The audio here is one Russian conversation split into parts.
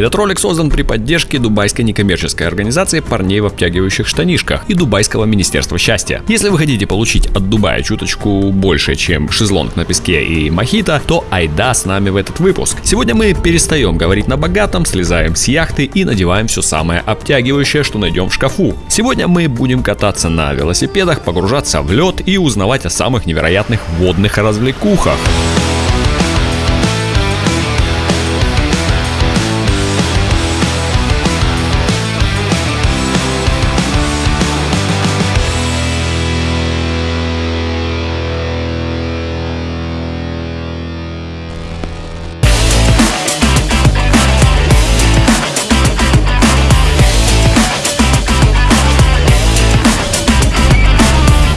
Этот ролик создан при поддержке дубайской некоммерческой организации парней в обтягивающих штанишках и дубайского министерства счастья. Если вы хотите получить от Дубая чуточку больше, чем шезлонг на песке и мохито, то айда с нами в этот выпуск. Сегодня мы перестаем говорить на богатом, слезаем с яхты и надеваем все самое обтягивающее, что найдем в шкафу. Сегодня мы будем кататься на велосипедах, погружаться в лед и узнавать о самых невероятных водных развлекухах.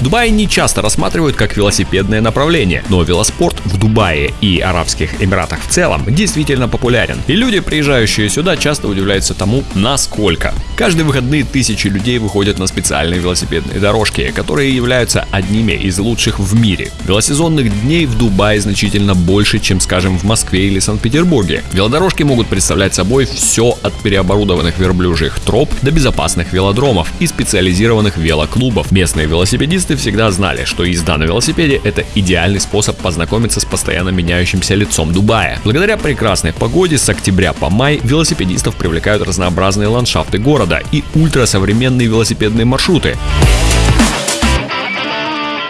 Дубай не часто рассматривают как велосипедное направление, но велоспорт в Дубае и Арабских Эмиратах в целом действительно популярен. И люди, приезжающие сюда, часто удивляются тому, насколько. Каждые выходные тысячи людей выходят на специальные велосипедные дорожки, которые являются одними из лучших в мире. Велосезонных дней в Дубае значительно больше, чем, скажем, в Москве или Санкт-Петербурге. Велодорожки могут представлять собой все от переоборудованных верблюжьих троп до безопасных велодромов и специализированных велоклубов. Местные велосипедисты всегда знали, что езда на велосипеде – это идеальный способ познакомиться с постоянно меняющимся лицом Дубая. Благодаря прекрасной погоде с октября по май велосипедистов привлекают разнообразные ландшафты города и ультрасовременные велосипедные маршруты.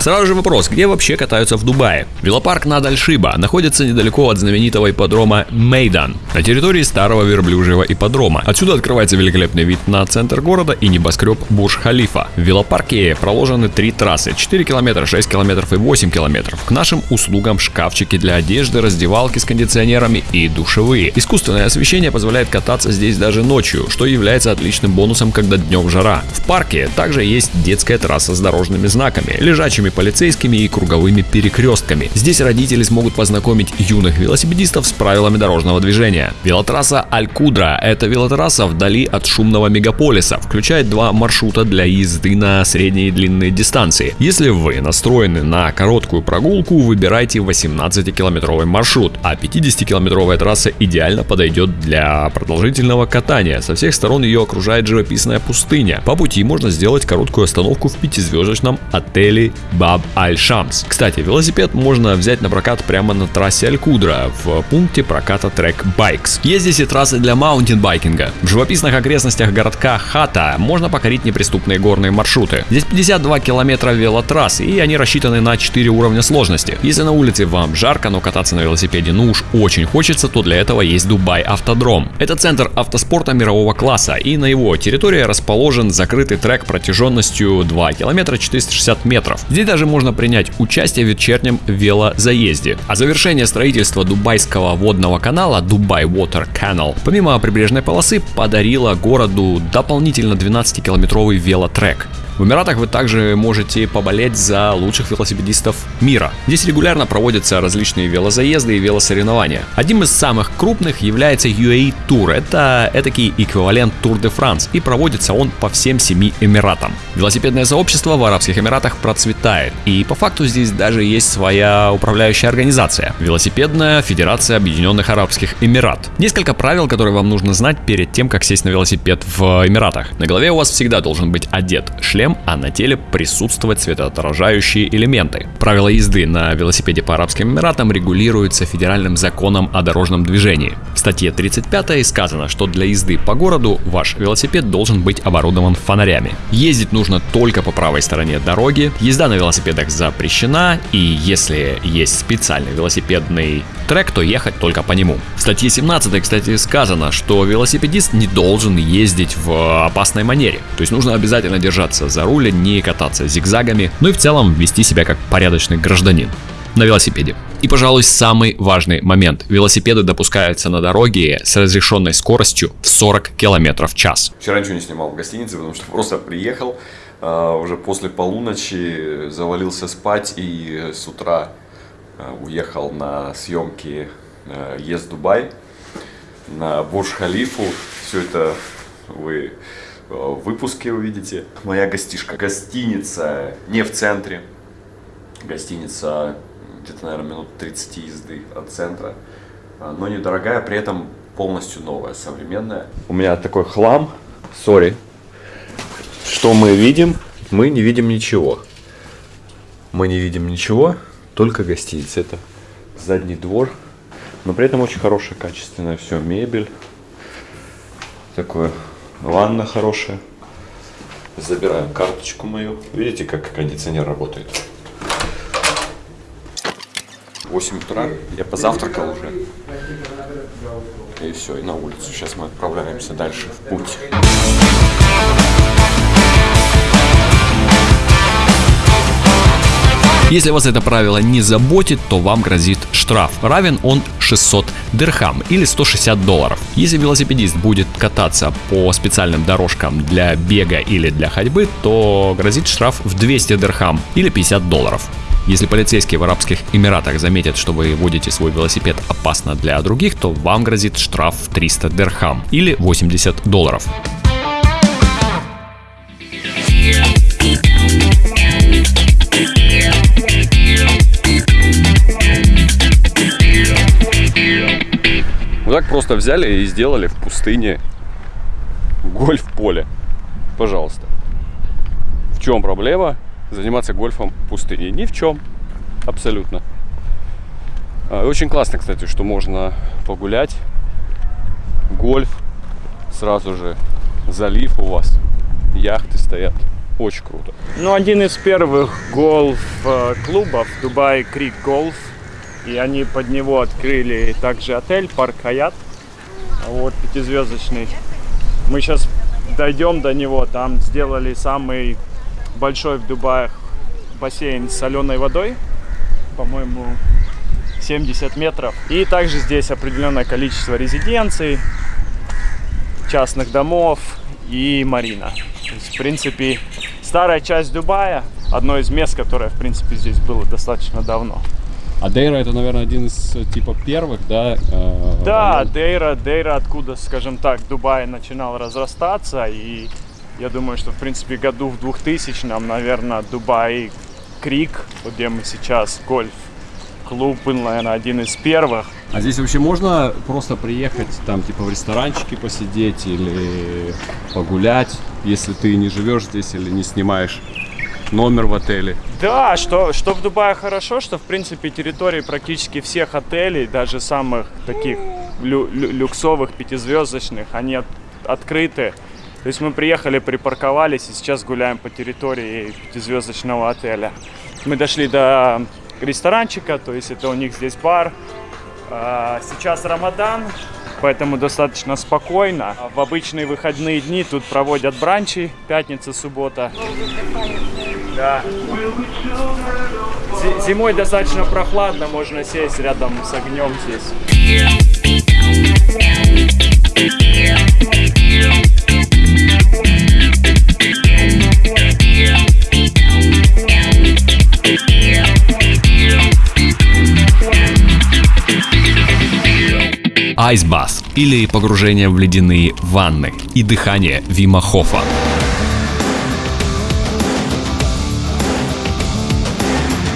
Сразу же вопрос, где вообще катаются в Дубае? Велопарк над Аль-Шиба находится недалеко от знаменитого ипподрома Мейдан, на территории старого верблюжьего ипподрома. Отсюда открывается великолепный вид на центр города и небоскреб Бурж-Халифа. В велопарке проложены три трассы, 4 километра, 6 километров и 8 километров. К нашим услугам шкафчики для одежды, раздевалки с кондиционерами и душевые. Искусственное освещение позволяет кататься здесь даже ночью, что является отличным бонусом, когда днем жара. В парке также есть детская трасса с дорожными знаками, лежачими полицейскими и круговыми перекрестками. Здесь родители смогут познакомить юных велосипедистов с правилами дорожного движения. Велотрасса Аль-Кудра – это велотрасса вдали от шумного мегаполиса, включает два маршрута для езды на средние и длинные дистанции. Если вы настроены на короткую прогулку, выбирайте 18-километровый маршрут, а 50-километровая трасса идеально подойдет для продолжительного катания. Со всех сторон ее окружает живописная пустыня. По пути можно сделать короткую остановку в пятизвездочном отеле Баб Аль-Шамс. Кстати, велосипед можно взять на прокат прямо на трассе Аль-Кудра в пункте проката Trek Bikes. Есть здесь и трассы для маунтинбайкинга. В живописных окрестностях городка Хата можно покорить неприступные горные маршруты. Здесь 52 километра велотрасс и они рассчитаны на 4 уровня сложности. Если на улице вам жарко, но кататься на велосипеде ну уж очень хочется, то для этого есть Дубай Автодром. Это центр автоспорта мирового класса и на его территории расположен закрытый трек протяженностью 2 километра 460 метров. Здесь даже можно принять участие в вечернем велозаезде. А завершение строительства Дубайского водного канала Dubai Water Canal, помимо прибрежной полосы, подарило городу дополнительно 12-километровый велотрек. В Эмиратах вы также можете поболеть за лучших велосипедистов мира. Здесь регулярно проводятся различные велозаезды и велосоревнования. Одним из самых крупных является UAE Tour. Это этакий эквивалент Tour de France и проводится он по всем семи Эмиратам. Велосипедное сообщество в Арабских Эмиратах процветает и по факту здесь даже есть своя управляющая организация – Велосипедная Федерация Объединенных Арабских Эмират. Несколько правил, которые вам нужно знать перед тем, как сесть на велосипед в Эмиратах. На голове у вас всегда должен быть одет шлем шлем, а на теле присутствовать светоотражающие элементы. Правила езды на велосипеде по Арабским Эмиратам регулируются федеральным законом о дорожном движении. В статье 35 сказано, что для езды по городу ваш велосипед должен быть оборудован фонарями. Ездить нужно только по правой стороне дороги, езда на велосипедах запрещена, и если есть специальный велосипедный трек, то ехать только по нему. В статье 17, кстати, сказано, что велосипедист не должен ездить в опасной манере. То есть нужно обязательно держаться за руль, не кататься зигзагами, ну и в целом вести себя как порядочный гражданин на велосипеде. И, пожалуй, самый важный момент. Велосипеды допускаются на дороге с разрешенной скоростью в 40 км в час. Вчера ничего не снимал в гостинице, потому что просто приехал, а, уже после полуночи завалился спать и с утра а, уехал на съемки а, Ес Дубай на Бурж-Халифу. Все это вы в выпуске увидите. Моя гостишка. Гостиница не в центре. Гостиница где-то, наверное, минут 30 езды от центра. Но недорогая, при этом полностью новая, современная. У меня такой хлам, сори. Что мы видим? Мы не видим ничего. Мы не видим ничего, только гостиница. Это задний двор, но при этом очень хорошее, качественное все, мебель. Такое, ванна хорошая. Забираем карточку мою. Видите, как кондиционер работает? 8 утра, я позавтракал уже. И все, и на улицу. Сейчас мы отправляемся дальше в путь. Если вас это правило не заботит, то вам грозит штраф. Равен он 600 дирхам или 160 долларов. Если велосипедист будет кататься по специальным дорожкам для бега или для ходьбы, то грозит штраф в 200 дирхам или 50 долларов. Если полицейские в Арабских Эмиратах заметят, что вы водите свой велосипед опасно для других, то вам грозит штраф в 300 дирхам или 80 долларов. Так просто взяли и сделали в пустыне гольф-поле. Пожалуйста. В чем проблема заниматься гольфом в пустыне? Ни в чем. Абсолютно. А, Очень классно, кстати, что можно погулять. Гольф. Сразу же залив у вас. Яхты стоят. Очень круто. Ну, один из первых голф-клубов Дубай Крик Голф. И они под него открыли также отель Парк Хаят. Вот, пятизвездочный. Мы сейчас дойдем до него. Там сделали самый большой в Дубае бассейн с соленой водой. По-моему, 70 метров. И также здесь определенное количество резиденций, частных домов и марина. Есть, в принципе, старая часть Дубая, одно из мест, которое, в принципе, здесь было достаточно давно. А Дейра это, наверное, один из э, типа первых, да? э, Да? Дейра, Дейра, откуда, скажем так, Дубай начинал разрастаться, и я думаю, что, в принципе, году в 2000-м, наверное, Дубай Крик, вот где мы сейчас, гольф, клуб был, наверное, один из первых. А здесь вообще можно просто приехать, там, типа, в ресторанчике посидеть или погулять, если ты не живешь здесь или не снимаешь номер в отеле? Да, что, что в Дубае хорошо, что в принципе территории практически всех отелей, даже самых таких лю- лю- люксовых, пятизвездочных, они от- открыты. То есть мы приехали, припарковались и сейчас гуляем по территории пятизвездочного отеля. Мы дошли до ресторанчика, то есть это у них здесь бар. А, Сейчас Рамадан, поэтому достаточно спокойно. В обычные выходные дни тут проводят бранчи, пятница, суббота. Да. Зи- Зимой достаточно прохладно, можно сесть рядом с огнем здесь. Айсбас или погружение в ледяные ванны и дыхание Вима Хофа.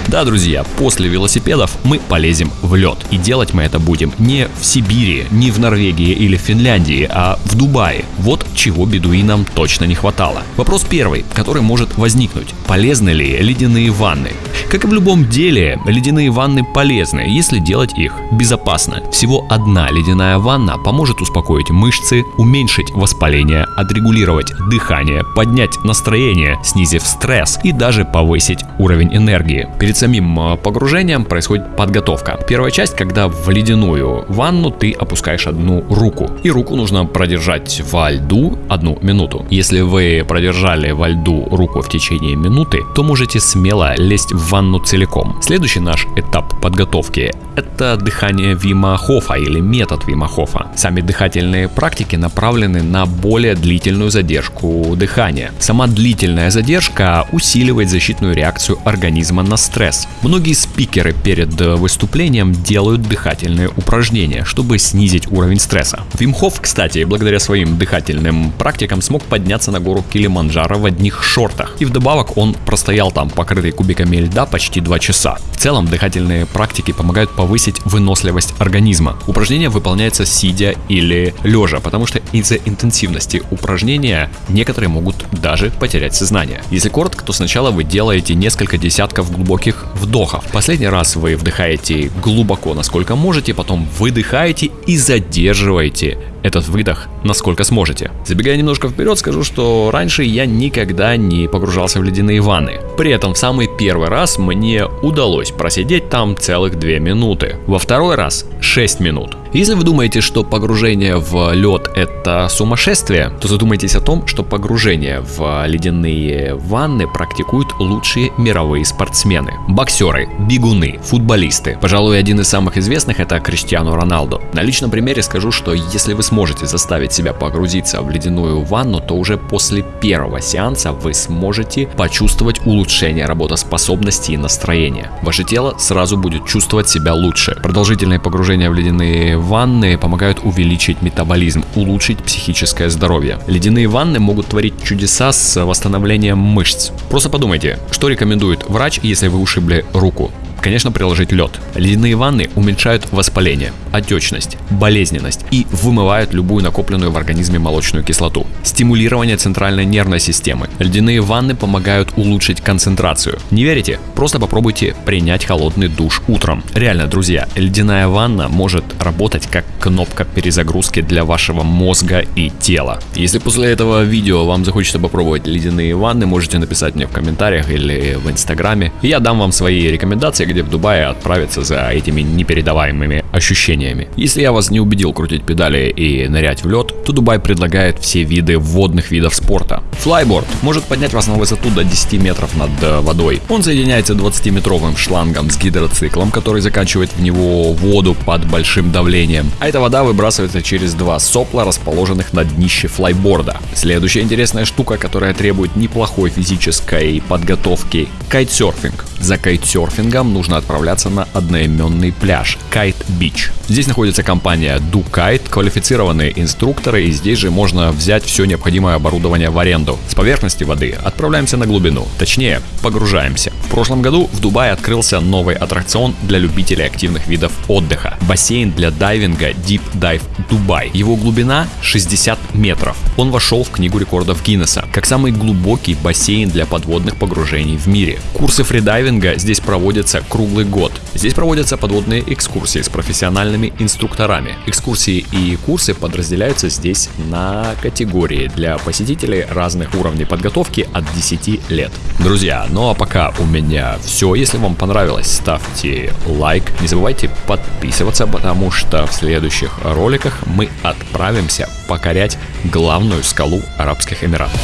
Да, друзья, после велосипедов мы полезем в лед. И делать мы это будем не в Сибири, не в Норвегии или в Финляндии, а в Дубае. Вот чего бедуинам точно не хватало. Вопрос первый, который может возникнуть. Полезны ли ледяные ванны? Как и в любом деле, ледяные ванны полезны, если делать их безопасно. Всего одна ледяная ванна поможет успокоить мышцы, уменьшить воспаление, отрегулировать дыхание, поднять настроение, снизив стресс и даже повысить уровень энергии. Перед самим э, погружением происходит подготовка. Первая часть, когда в ледяную ванну ты опускаешь одну руку. И руку нужно продержать во льду одну минуту. Если вы продержали во льду руку в течение минуты, то можете смело лезть в ванну целиком. Следующий наш этап подготовки – это дыхание Вима Хофа или метод Вима Хофа. Сами дыхательные практики направлены на более длительную задержку дыхания. Сама длительная задержка усиливает защитную реакцию организма на стресс. Стресс. Многие спикеры перед э, выступлением делают дыхательные упражнения, чтобы снизить уровень стресса. Вимхов, кстати, благодаря своим дыхательным практикам смог подняться на гору Килиманджаро в одних шортах. И вдобавок он простоял там, покрытый кубиками льда, почти 2 часа. В целом, дыхательные практики помогают повысить выносливость организма. Упражнение выполняется сидя или лежа, потому что из-за интенсивности упражнения некоторые могут даже потерять сознание. Если коротко, то сначала вы делаете несколько десятков глубоких вдохов. Последний раз вы вдыхаете глубоко, насколько можете, потом выдыхаете и задерживаете этот выдох насколько сможете. Забегая немножко вперед, скажу, что раньше я никогда не погружался в ледяные ванны. При этом в самый первый раз мне удалось просидеть там целых 2 минуты. Во второй раз 6 минут. Если вы думаете, что погружение в лед это сумасшествие, то задумайтесь о том, что погружение в ледяные ванны практикуют лучшие мировые спортсмены. Боксеры, бегуны, футболисты. Пожалуй, один из самых известных это Криштиану Роналду. На личном примере скажу, что если вы сможете заставить себя погрузиться в ледяную ванну, то уже после первого сеанса вы сможете почувствовать улучшение работоспособности и настроения. Ваше тело сразу будет чувствовать себя лучше. Продолжительное погружение в ледяные ванны помогают увеличить метаболизм, улучшить психическое здоровье. Ледяные ванны могут творить чудеса с восстановлением мышц. Просто подумайте, что рекомендует врач, если вы ушибли руку. Конечно, приложить лед. Ледяные ванны уменьшают воспаление, отечность, болезненность и вымывают любую накопленную в организме молочную кислоту. Стимулирование центральной нервной системы. Ледяные ванны помогают улучшить концентрацию. Не верите? Просто попробуйте принять холодный душ утром. Реально, друзья, ледяная ванна может работать как кнопка перезагрузки для вашего мозга и тела. Если после этого видео вам захочется попробовать ледяные ванны, можете написать мне в комментариях или в инстаграме. Я дам вам свои рекомендации, где в Дубае отправиться за этими непередаваемыми ощущениями. Если я вас не убедил крутить педали и нырять в лед, то Дубай предлагает все виды водных видов спорта. Флайборд может поднять вас на высоту до 10 метров над э, водой. Он соединяется 20-метровым шлангом с гидроциклом, который заканчивает в него воду под большим давлением. А эта вода выбрасывается через два сопла, расположенных на днище флайборда. Следующая интересная штука, которая требует неплохой физической подготовки – кайтсерфинг. За кайтсерфингом нужно отправляться на одноименный пляж Кайт Бич. Здесь находится компания Do Kite, квалифицированные инструкторы, и здесь же можно взять все необходимое оборудование в аренду. С поверхности воды отправляемся на глубину, точнее, погружаемся. В прошлом году в Дубае открылся новый аттракцион для любителей активных видов отдыха. Бассейн для дайвинга Deep Dive Дубай. Его глубина 60 метров. Он вошел в книгу рекордов Гиннесса как самый глубокий бассейн для подводных погружений в мире. Курсы фридайвинга здесь проводятся круглый год. Здесь проводятся подводные экскурсии с профессиональными инструкторами. Экскурсии и курсы подразделяются здесь на категории для посетителей разных уровней подготовки от 10 лет. Друзья, ну а пока у меня все. Если вам понравилось, ставьте лайк. Не забывайте подписываться, потому что в следующих роликах мы отправимся покорять главную скалу Арабских Эмиратов.